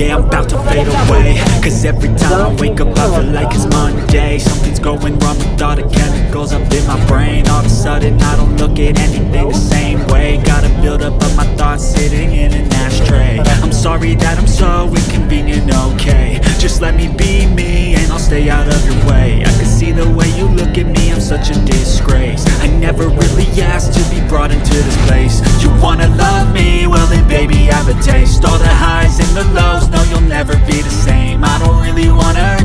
yeah, I'm about to fade away. Cause every time I wake up I feel like it's Monday. Something's going wrong with all the chemicals up in my brain. All of a sudden I don't look at anything the same way. Gotta build up of my thoughts sitting in an ashtray. I'm sorry that I'm so inconvenient, okay. Just let me be me and I'll stay out of your way. I can see the way you look at me, I'm such a disgrace. I never really asked to be brought into this never be the same. I don't really wanna